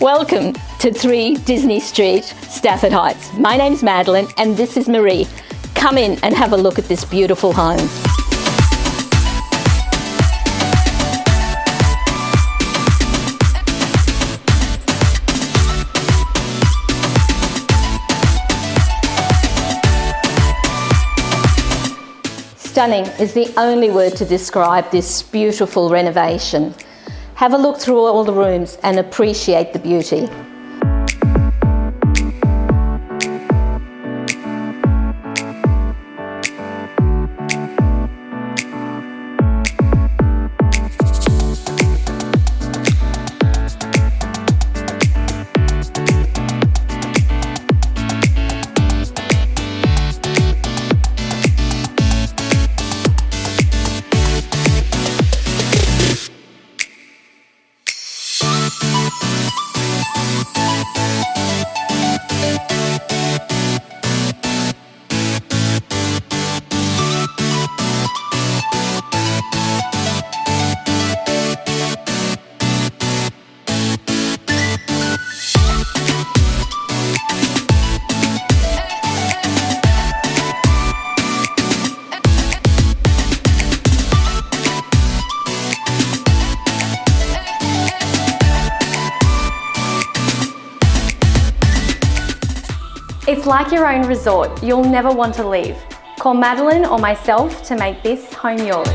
Welcome to 3 Disney Street, Stafford Heights. My name's Madeline and this is Marie. Come in and have a look at this beautiful home. Stunning is the only word to describe this beautiful renovation. Have a look through all the rooms and appreciate the beauty. It's like your own resort. You'll never want to leave. Call Madeline or myself to make this home yours.